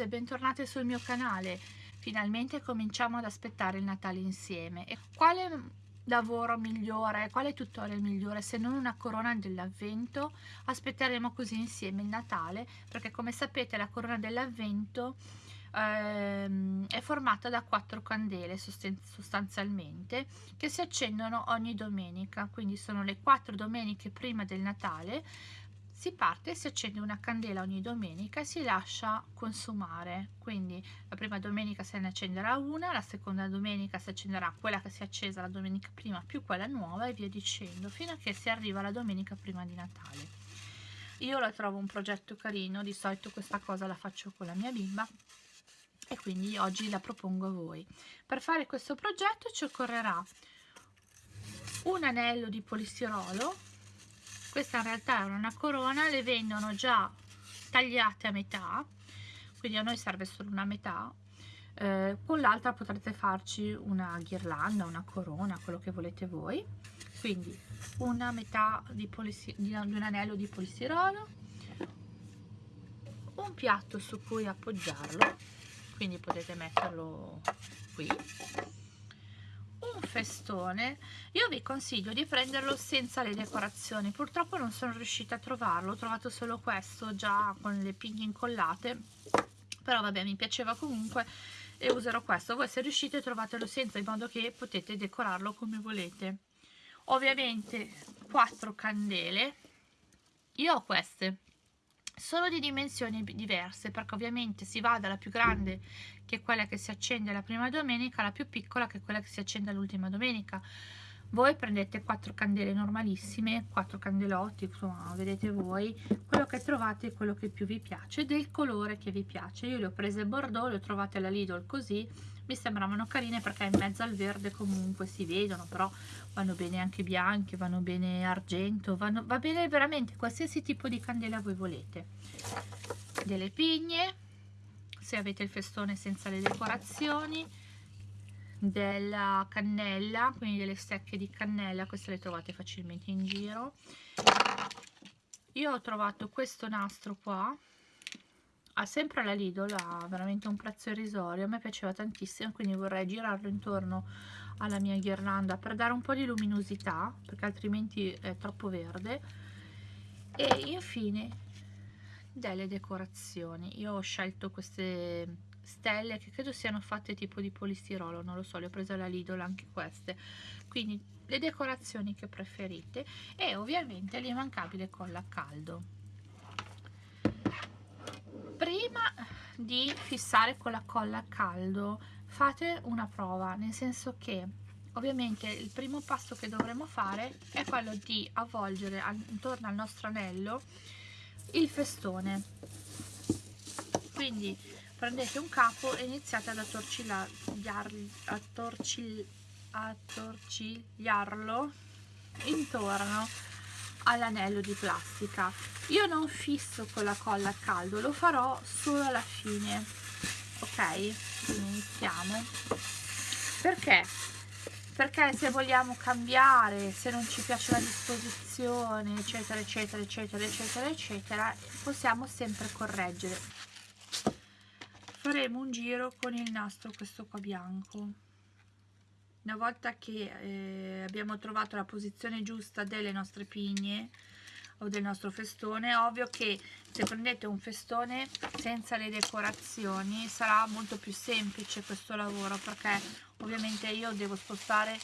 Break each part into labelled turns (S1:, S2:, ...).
S1: ragazze, bentornate sul mio canale. Finalmente cominciamo ad aspettare il Natale insieme. E quale lavoro migliore, quale tutorial migliore se non una corona dell'avvento? Aspetteremo così insieme il Natale, perché come sapete la corona dell'avvento ehm, è formata da quattro candele sostanzialmente che si accendono ogni domenica, quindi sono le quattro domeniche prima del Natale si parte, si accende una candela ogni domenica e si lascia consumare. Quindi la prima domenica se ne accenderà una la seconda domenica si accenderà quella che si è accesa la domenica prima più quella nuova e via dicendo fino a che si arriva alla domenica prima di Natale. Io la trovo un progetto carino di solito questa cosa la faccio con la mia bimba e quindi oggi la propongo a voi. Per fare questo progetto ci occorrerà un anello di polistirolo questa in realtà è una corona le vendono già tagliate a metà quindi a noi serve solo una metà. Eh, con l'altra potrete farci una ghirlanda una corona quello che volete voi. Quindi una metà di, di un anello di polistirolo un piatto su cui appoggiarlo quindi potete metterlo qui un festone io vi consiglio di prenderlo senza le decorazioni. Purtroppo non sono riuscita a trovarlo ho trovato solo questo già con le pigne incollate però vabbè mi piaceva comunque e userò questo. Voi se riuscite trovatelo senza in modo che potete decorarlo come volete. Ovviamente quattro candele io ho queste sono di dimensioni diverse perché ovviamente si va dalla più grande che è quella che si accende la prima domenica alla più piccola che è quella che si accende l'ultima domenica. Voi prendete quattro candele normalissime quattro candelotti insomma vedete voi quello che trovate è quello che più vi piace del colore che vi piace. Io le ho prese bordeaux le ho trovate alla Lidl così mi sembravano carine perché in mezzo al verde comunque si vedono però vanno bene anche bianche vanno bene argento vanno, va bene veramente qualsiasi tipo di candela voi volete. Delle pigne se avete il festone senza le decorazioni della cannella quindi delle stecche di cannella queste le trovate facilmente in giro. Io ho trovato questo nastro qua ha sempre la Lidl ha veramente un prezzo irrisorio a me piaceva tantissimo quindi vorrei girarlo intorno alla mia ghirlanda per dare un po' di luminosità perché altrimenti è troppo verde. E infine delle decorazioni. Io ho scelto queste stelle che credo siano fatte tipo di polistirolo non lo so le ho prese alla Lidl anche queste. Quindi le decorazioni che preferite. E ovviamente l'immancabile colla a caldo prima di fissare con la colla a caldo. Fate una prova nel senso che ovviamente il primo passo che dovremo fare è quello di avvolgere intorno al nostro anello il festone. Quindi prendete un capo e iniziate ad attorcigliarlo intorno all'anello di plastica io non fisso con la colla a caldo lo farò solo alla fine. Ok? Iniziamo. Perché? Perché se vogliamo cambiare se non ci piace la disposizione eccetera eccetera eccetera eccetera eccetera possiamo sempre correggere. Faremo un giro con il nastro questo qua bianco. Una volta che eh, abbiamo trovato la posizione giusta delle nostre pigne o del nostro festone. Ovvio che se prendete un festone senza le decorazioni sarà molto più semplice questo lavoro perché ovviamente io devo spostare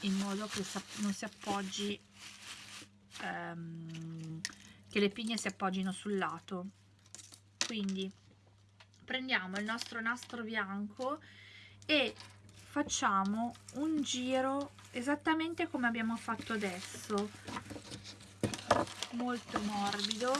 S1: in modo che non si appoggi ehm, che le pigne si appoggino sul lato. Quindi prendiamo il nostro nastro bianco e facciamo un giro esattamente come abbiamo fatto adesso molto morbido.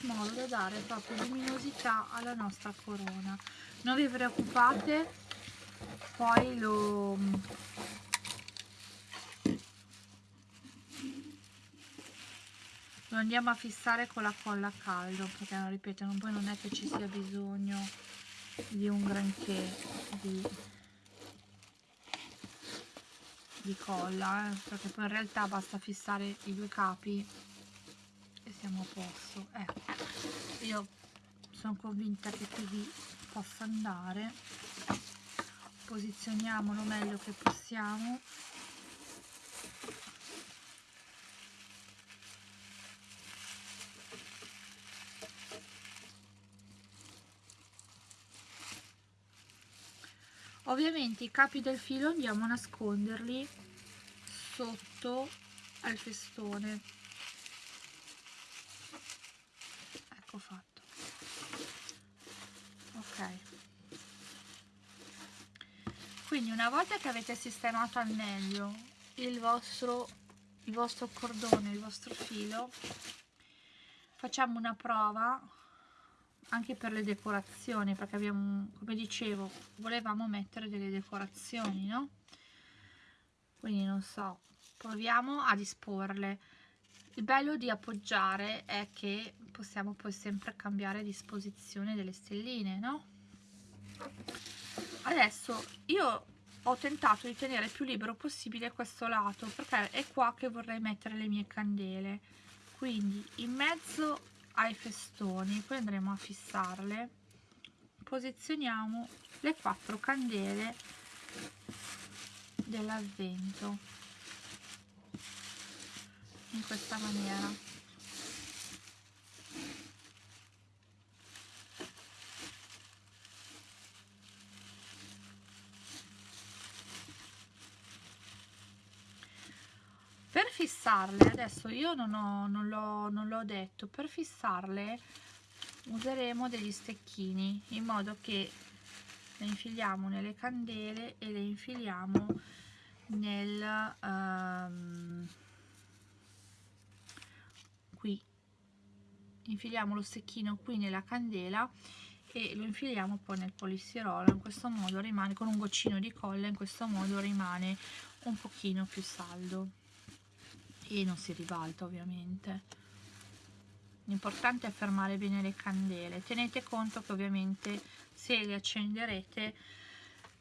S1: Modo da dare proprio luminosità alla nostra corona. Non vi preoccupate poi lo lo andiamo a fissare con la colla a caldo perché ripeto poi non è che ci sia bisogno di un granché di, di colla eh, perché poi in realtà basta fissare i due capi e siamo a posto ecco io sono convinta che così possa andare. Posizioniamolo meglio che possiamo ovviamente i capi del filo andiamo a nasconderli sotto al festone. Ecco fatto. Ok. Quindi una volta che avete sistemato al meglio il vostro il vostro cordone il vostro filo facciamo una prova anche per le decorazioni perché abbiamo come dicevo volevamo mettere delle decorazioni no? Quindi non so proviamo a disporle il bello di appoggiare è che possiamo poi sempre cambiare disposizione delle stelline no? Adesso io ho tentato di tenere più libero possibile questo lato perché è qua che vorrei mettere le mie candele. Quindi in mezzo ai festoni poi andremo a fissarle. Posizioniamo le quattro candele dell'avvento in questa maniera fissarle adesso io non, ho, non, l'ho, non l'ho detto per fissarle useremo degli stecchini in modo che le infiliamo nelle candele e le infiliamo nel um, qui. Infiliamo lo stecchino qui nella candela e lo infiliamo poi nel polistirolo. In questo modo rimane con un goccino di colla in questo modo rimane un pochino più saldo e non si ribalta ovviamente. L'importante è fermare bene le candele. Tenete conto che ovviamente se le accenderete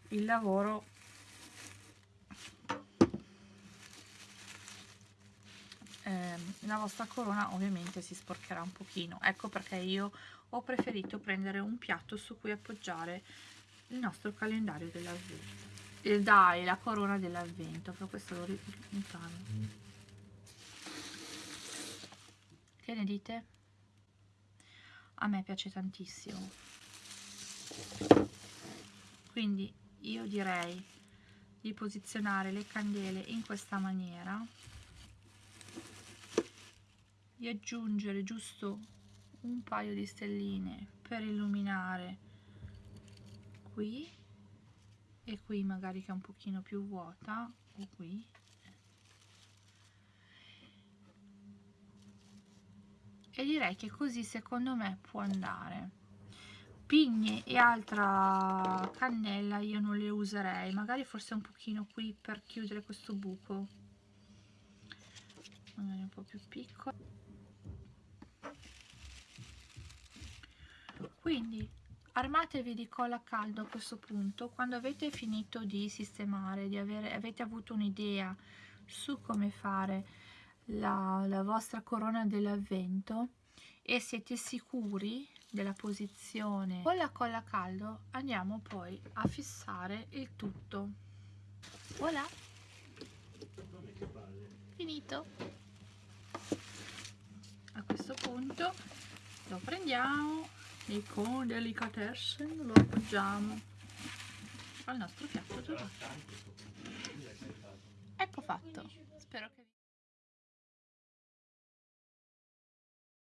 S1: il lavoro eh, la vostra corona ovviamente si sporcherà un pochino. Ecco perché io ho preferito prendere un piatto su cui appoggiare il nostro calendario dell'avvento. Dai la corona dell'avvento per questo lo ricordo che ne dite? A me piace tantissimo. Quindi io direi di posizionare le candele in questa maniera, di aggiungere giusto un paio di stelline per illuminare qui e qui magari che è un pochino più vuota o qui e direi che così secondo me può andare. Pigne e altra cannella io non le userei. Magari forse un pochino qui per chiudere questo buco. Magari un po' più piccolo. Quindi armatevi di colla a caldo a questo punto. Quando avete finito di sistemare di avere avete avuto un'idea su come fare la, la vostra corona dell'avvento e siete sicuri della posizione? Con la colla a caldo andiamo poi a fissare il tutto. Voilà. Finito. A questo punto lo prendiamo e con delicatesse lo appoggiamo al nostro piatto ecco fatto. Spero che